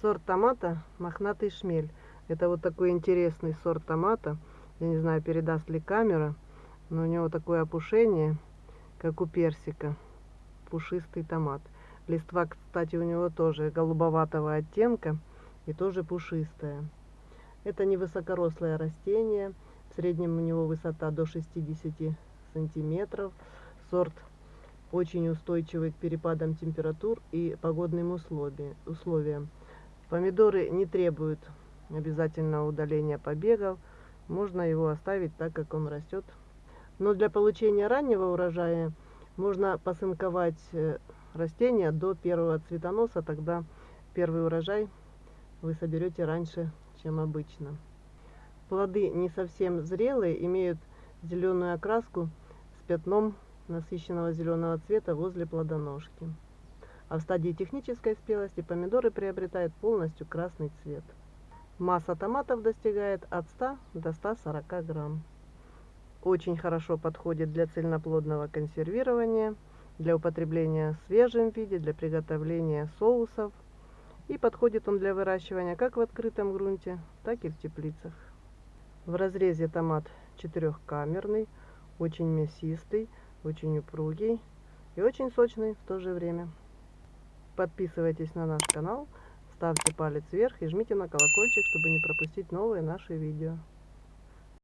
Сорт томата мохнатый шмель. Это вот такой интересный сорт томата. Я не знаю, передаст ли камера, но у него такое опушение, как у персика. Пушистый томат. Листва, кстати, у него тоже голубоватого оттенка и тоже пушистая. Это невысокорослое растение. В среднем у него высота до 60 сантиметров. Сорт очень устойчивый к перепадам температур и погодным условиям. Помидоры не требуют обязательно удаления побегов. Можно его оставить так, как он растет. Но для получения раннего урожая можно посынковать э, растения до первого цветоноса. Тогда первый урожай вы соберете раньше, чем обычно. Плоды не совсем зрелые, имеют зеленую окраску с пятном насыщенного зеленого цвета возле плодоножки. А в стадии технической спелости помидоры приобретают полностью красный цвет. Масса томатов достигает от 100 до 140 грамм. Очень хорошо подходит для цельноплодного консервирования, для употребления в свежем виде, для приготовления соусов. И подходит он для выращивания как в открытом грунте, так и в теплицах. В разрезе томат четырехкамерный, очень мясистый, очень упругий и очень сочный в то же время. Подписывайтесь на наш канал, ставьте палец вверх и жмите на колокольчик, чтобы не пропустить новые наши видео.